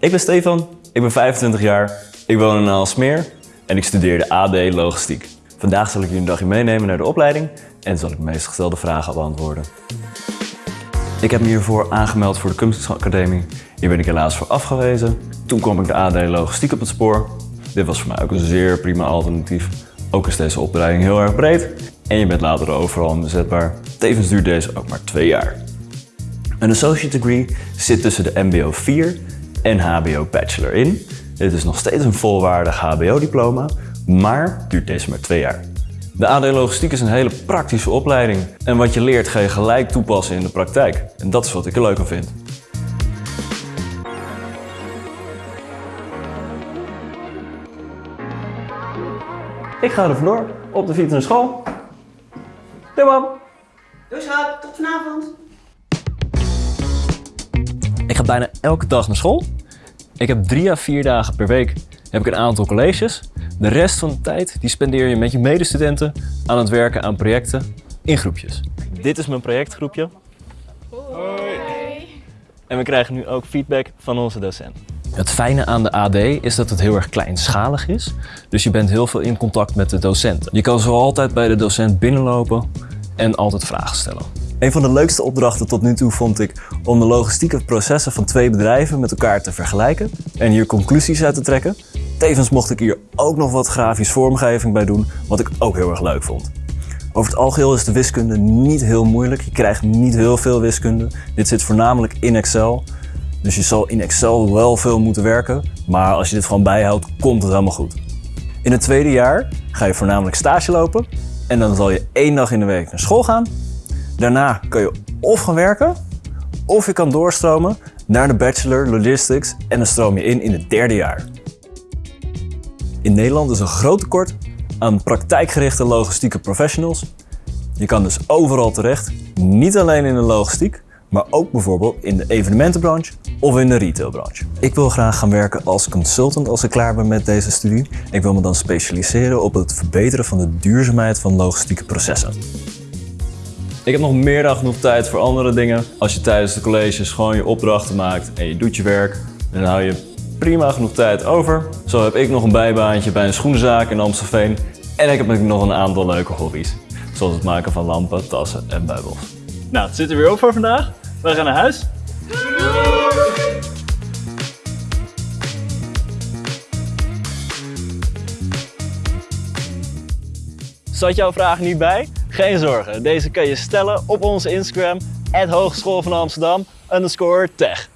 Ik ben Stefan, ik ben 25 jaar, ik woon in Aalsmeer en ik studeer de AD Logistiek. Vandaag zal ik jullie een dagje meenemen naar de opleiding en zal ik de meest gestelde vragen beantwoorden. Ik heb me hiervoor aangemeld voor de Kunstacademie. Hier ben ik helaas voor afgewezen. Toen kwam ik de AD Logistiek op het spoor. Dit was voor mij ook een zeer prima alternatief. Ook is deze opleiding heel erg breed en je bent later overal inzetbaar. Tevens duurt deze ook maar twee jaar. Een associate degree zit tussen de MBO 4 en HBO Bachelor in. Dit is nog steeds een volwaardig HBO-diploma, maar duurt deze maar twee jaar. De AD Logistiek is een hele praktische opleiding en wat je leert ga je gelijk toepassen in de praktijk. En dat is wat ik er leuk aan vind. Ik ga er vandoor op de fiets naar school. Doei mam! Doei schat, tot vanavond. Ik ga bijna elke dag naar school. Ik heb drie à vier dagen per week heb ik een aantal colleges. De rest van de tijd die spendeer je met je medestudenten aan het werken aan projecten in groepjes. Dit is mijn projectgroepje. En we krijgen nu ook feedback van onze docent. Het fijne aan de AD is dat het heel erg kleinschalig is. Dus je bent heel veel in contact met de docenten. Je kan zo altijd bij de docent binnenlopen en altijd vragen stellen. Een van de leukste opdrachten tot nu toe vond ik om de logistieke processen van twee bedrijven met elkaar te vergelijken en hier conclusies uit te trekken. Tevens mocht ik hier ook nog wat grafisch vormgeving bij doen, wat ik ook heel erg leuk vond. Over het algeheel is de wiskunde niet heel moeilijk. Je krijgt niet heel veel wiskunde. Dit zit voornamelijk in Excel. Dus je zal in Excel wel veel moeten werken. Maar als je dit gewoon bijhoudt, komt het helemaal goed. In het tweede jaar ga je voornamelijk stage lopen. En dan zal je één dag in de week naar school gaan. Daarna kan je of gaan werken, of je kan doorstromen naar de Bachelor Logistics en dan stroom je in in het derde jaar. In Nederland is een groot tekort aan praktijkgerichte logistieke professionals. Je kan dus overal terecht, niet alleen in de logistiek, maar ook bijvoorbeeld in de evenementenbranche of in de retailbranche. Ik wil graag gaan werken als consultant als ik klaar ben met deze studie. Ik wil me dan specialiseren op het verbeteren van de duurzaamheid van logistieke processen. Ik heb nog meer dan genoeg tijd voor andere dingen. Als je tijdens de colleges gewoon je opdrachten maakt en je doet je werk, dan hou je prima genoeg tijd over. Zo heb ik nog een bijbaantje bij een schoenenzaak in Amstelveen. En ik heb nog een aantal leuke hobby's. Zoals het maken van lampen, tassen en buibels. Nou, het zit er weer op voor vandaag. We gaan naar huis. Zat jouw vraag niet bij? Geen zorgen, deze kan je stellen op onze Instagram, Hogeschool van Amsterdam, underscore tech.